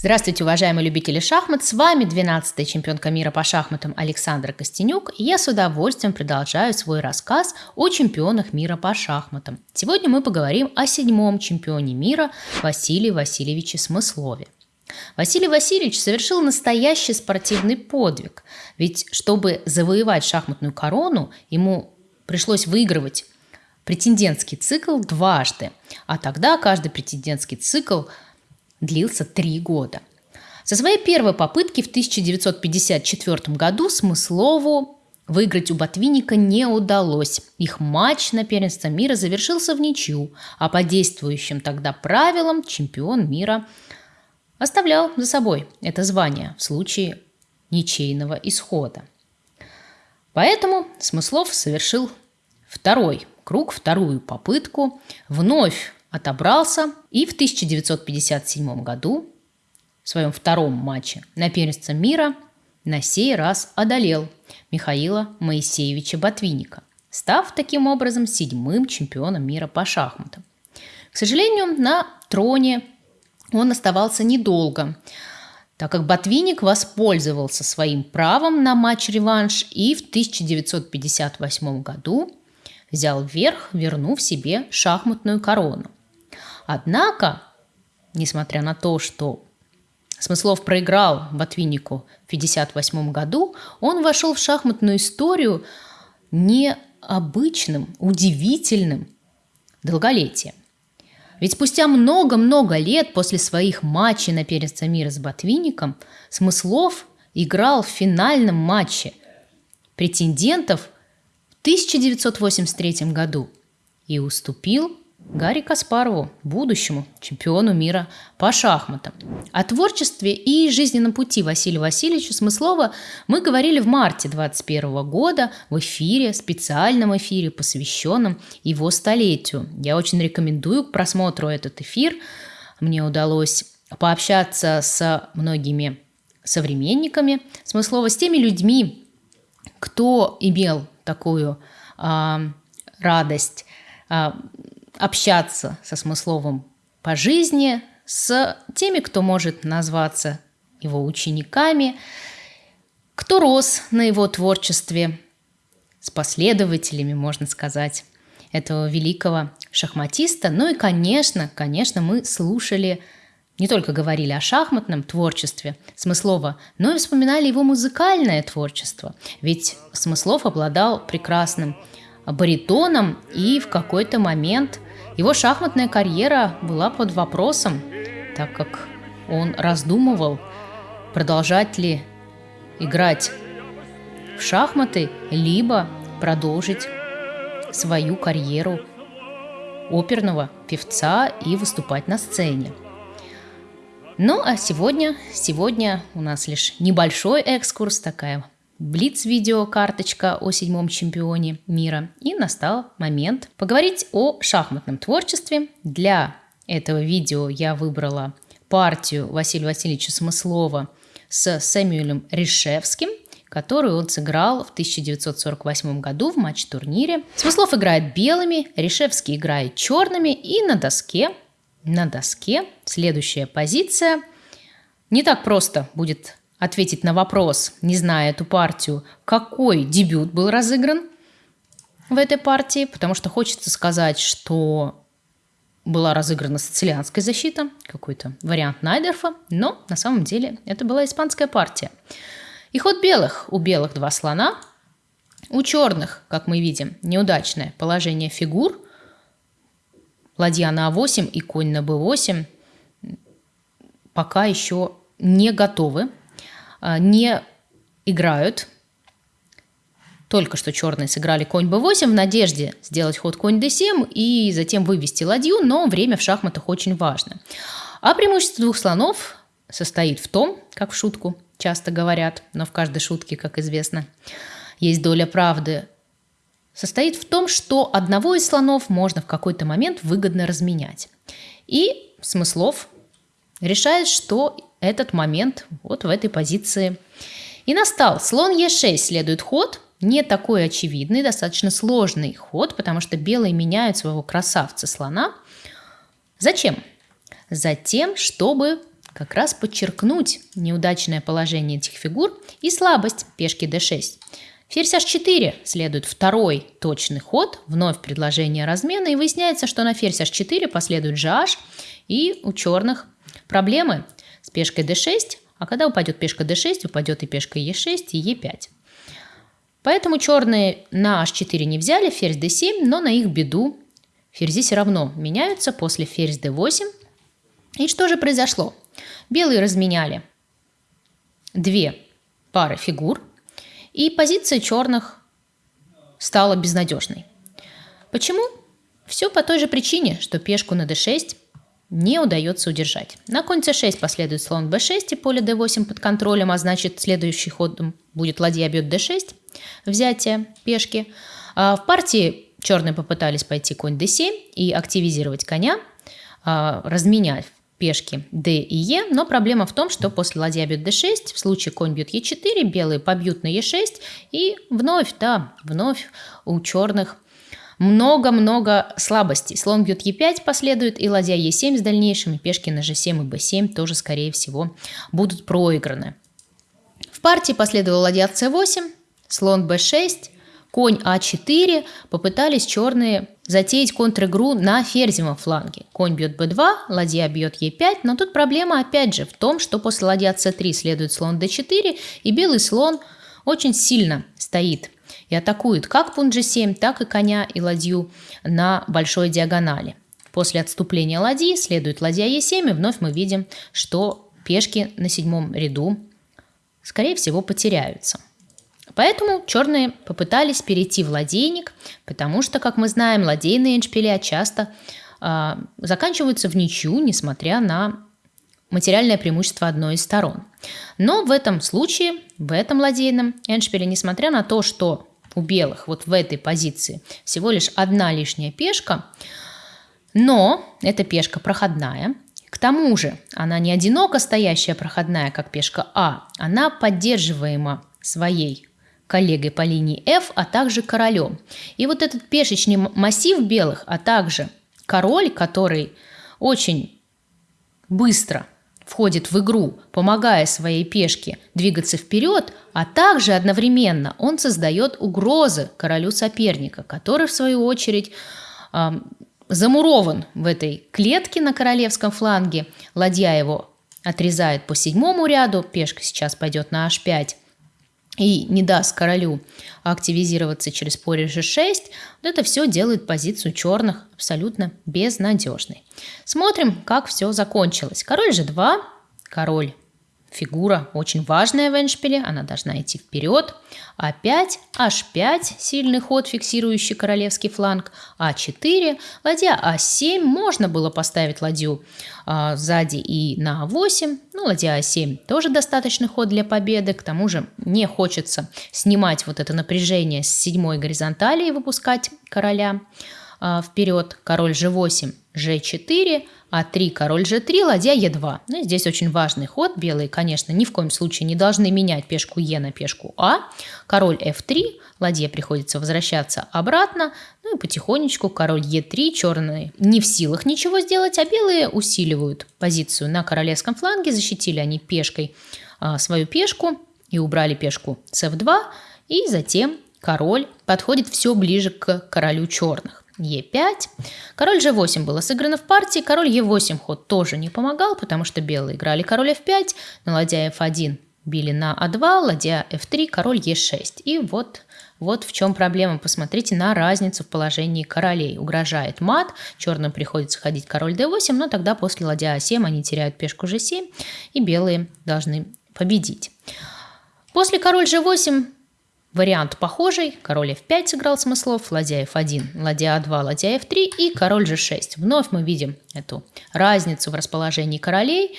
Здравствуйте, уважаемые любители шахмат! С вами 12-я чемпионка мира по шахматам Александра Костенюк, и я с удовольствием продолжаю свой рассказ о чемпионах мира по шахматам. Сегодня мы поговорим о седьмом чемпионе мира Василии Васильевиче Смыслове. Василий Васильевич совершил настоящий спортивный подвиг, ведь чтобы завоевать шахматную корону, ему пришлось выигрывать претендентский цикл дважды, а тогда каждый претендентский цикл – длился три года. Со своей первой попытки в 1954 году Смыслову выиграть у Ботвинника не удалось. Их матч на первенство мира завершился в ничью, а по действующим тогда правилам чемпион мира оставлял за собой это звание в случае ничейного исхода. Поэтому Смыслов совершил второй круг, вторую попытку, вновь отобрался и в 1957 году в своем втором матче на первенство мира на сей раз одолел Михаила Моисеевича Ботвинника, став таким образом седьмым чемпионом мира по шахматам. К сожалению, на троне он оставался недолго, так как Ботвинник воспользовался своим правом на матч-реванш и в 1958 году взял верх, вернув себе шахматную корону. Однако, несмотря на то, что Смыслов проиграл Ботвиннику в 1958 году, он вошел в шахматную историю необычным, удивительным долголетием. Ведь спустя много-много лет после своих матчей на первенство мира с Ботвинником Смыслов играл в финальном матче претендентов в 1983 году и уступил Гарри Каспарову, будущему чемпиону мира по шахматам. О творчестве и жизненном пути Василия Васильевича Смыслова мы говорили в марте 2021 года в эфире, специальном эфире, посвященном его столетию. Я очень рекомендую к просмотру этот эфир. Мне удалось пообщаться с многими современниками Смыслова, с теми людьми, кто имел такую э, радость э, общаться со Смысловым по жизни, с теми, кто может назваться его учениками, кто рос на его творчестве, с последователями, можно сказать, этого великого шахматиста. Ну и, конечно, конечно, мы слушали, не только говорили о шахматном творчестве Смыслова, но и вспоминали его музыкальное творчество. Ведь Смыслов обладал прекрасным баритоном и в какой-то момент – его шахматная карьера была под вопросом, так как он раздумывал, продолжать ли играть в шахматы, либо продолжить свою карьеру оперного певца и выступать на сцене. Ну а сегодня, сегодня у нас лишь небольшой экскурс, такая Блиц-видеокарточка о седьмом чемпионе мира. И настал момент поговорить о шахматном творчестве. Для этого видео я выбрала партию Василия Васильевича Смыслова с Сэмюэлем Ришевским, которую он сыграл в 1948 году в матч-турнире. Смыслов играет белыми, Ришевский играет черными, и на доске, на доске следующая позиция. Не так просто будет ответить на вопрос, не зная эту партию, какой дебют был разыгран в этой партии, потому что хочется сказать, что была разыграна сицилианская защита, какой-то вариант Найдерфа, но на самом деле это была испанская партия. И ход белых. У белых два слона, у черных, как мы видим, неудачное положение фигур. Ладья на А8 и конь на Б8 пока еще не готовы не играют. Только что черные сыграли конь b8 в надежде сделать ход конь d7 и затем вывести ладью, но время в шахматах очень важно. А преимущество двух слонов состоит в том, как в шутку часто говорят, но в каждой шутке, как известно, есть доля правды, состоит в том, что одного из слонов можно в какой-то момент выгодно разменять. И Смыслов решает, что этот момент вот в этой позиции и настал. Слон Е6 следует ход, не такой очевидный, достаточно сложный ход, потому что белые меняют своего красавца слона. Зачем? Затем, чтобы как раз подчеркнуть неудачное положение этих фигур и слабость пешки d6. Ферзь h4 следует второй точный ход, вновь предложение размена, и выясняется, что на ферзь h4 последует gh, и у черных проблемы с пешкой d6, а когда упадет пешка d6, упадет и пешка e6, и e5. Поэтому черные на h4 не взяли, ферзь d7, но на их беду ферзи все равно меняются после ферзь d8. И что же произошло? Белые разменяли две пары фигур, и позиция черных стала безнадежной. Почему? Все по той же причине, что пешку на d6 не удается удержать. На конь c6 последует слон b6 и поле d8 под контролем, а значит следующий ходом будет ладья бьет d6, взятие пешки. А в партии черные попытались пойти конь d7 и активизировать коня, а, разменять пешки d и e, но проблема в том, что после ладья бьет d6, в случае конь бьет e4, белые побьют на e6, и вновь, да, вновь у черных много-много слабостей. Слон бьет e5 последует, и ладья e7 с дальнейшим, и пешки на g7 и b7 тоже, скорее всего, будут проиграны. В партии последовала ладья c8, слон b6, конь а4, попытались черные затеять контр-игру на ферзевом фланге. Конь бьет b2, ладья бьет e5, но тут проблема опять же в том, что после ладья c3 следует слон d4, и белый слон очень сильно стоит и атакует как пункт g7, так и коня и ладью на большой диагонали. После отступления ладьи следует ладья e7, и вновь мы видим, что пешки на седьмом ряду, скорее всего, потеряются. Поэтому черные попытались перейти в ладейник, потому что, как мы знаем, ладейные эндшпиля часто э, заканчиваются в ничью, несмотря на материальное преимущество одной из сторон. Но в этом случае, в этом ладейном эндшпиле, несмотря на то, что у белых вот в этой позиции. Всего лишь одна лишняя пешка, но эта пешка проходная, к тому же она не одиноко стоящая проходная, как пешка А, она поддерживаема своей коллегой по линии F, а также королем. И вот этот пешечный массив белых, а также король, который очень быстро входит в игру, помогая своей пешке двигаться вперед, а также одновременно он создает угрозы королю соперника, который в свою очередь э, замурован в этой клетке на королевском фланге. Ладья его отрезает по седьмому ряду, пешка сейчас пойдет на h5, и не даст королю активизироваться через поле g6, вот это все делает позицию черных абсолютно безнадежной. Смотрим, как все закончилось. Король g2, король Фигура очень важная в эндшпиле, она должна идти вперед. А5, H5, сильный ход, фиксирующий королевский фланг. А4, ладья А7, можно было поставить ладью а, сзади и на А8. Ну, ладья А7 тоже достаточный ход для победы. К тому же не хочется снимать вот это напряжение с седьмой горизонтали и выпускать короля а, вперед. Король G8, G4, а3, король g3, ладья e2. Ну, здесь очень важный ход. Белые, конечно, ни в коем случае не должны менять пешку e на пешку а. Король f3, ладье приходится возвращаться обратно. Ну и потихонечку король e3, черные не в силах ничего сделать, а белые усиливают позицию на королевском фланге. Защитили они пешкой а, свою пешку и убрали пешку с f2. И затем король подходит все ближе к королю черных. Е5. Король G8 было сыграно в партии. Король Е8 ход тоже не помогал, потому что белые играли король F5, на ладья F1 били на А2, ладья F3, король Е6. И вот, вот в чем проблема. Посмотрите на разницу в положении королей. Угрожает мат, черным приходится ходить король D8, но тогда после ладья А7 они теряют пешку G7, и белые должны победить. После король G8 Вариант похожий. Король f5 сыграл смыслов, ладья f1, ладья a2, ладья f3 и король g6. Вновь мы видим эту разницу в расположении королей.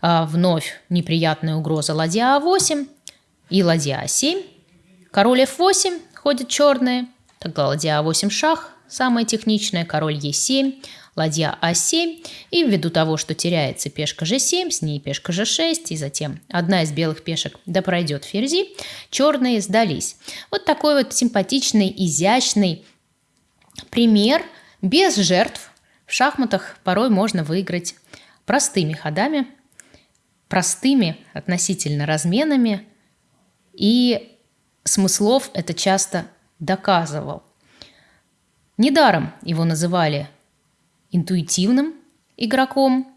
А, вновь неприятная угроза ладья a8 и ладья a7. Король f8 ходит черные, тогда ладья a8 шах, самая техничная, король e7, ладья А7, и ввиду того, что теряется пешка G7, с ней пешка G6, и затем одна из белых пешек да пройдет ферзи, черные сдались. Вот такой вот симпатичный, изящный пример без жертв. В шахматах порой можно выиграть простыми ходами простыми относительно разменами, и Смыслов это часто доказывал. Недаром его называли интуитивным игроком,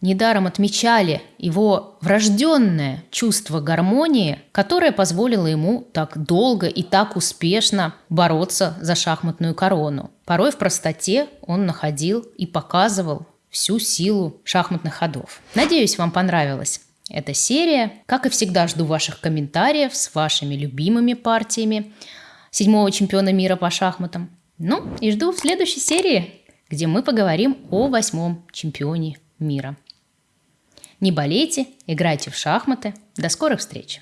недаром отмечали его врожденное чувство гармонии, которое позволило ему так долго и так успешно бороться за шахматную корону. Порой в простоте он находил и показывал всю силу шахматных ходов. Надеюсь, вам понравилась эта серия. Как и всегда, жду ваших комментариев с вашими любимыми партиями седьмого чемпиона мира по шахматам. Ну и жду в следующей серии, где мы поговорим о восьмом чемпионе мира. Не болейте, играйте в шахматы. До скорых встреч!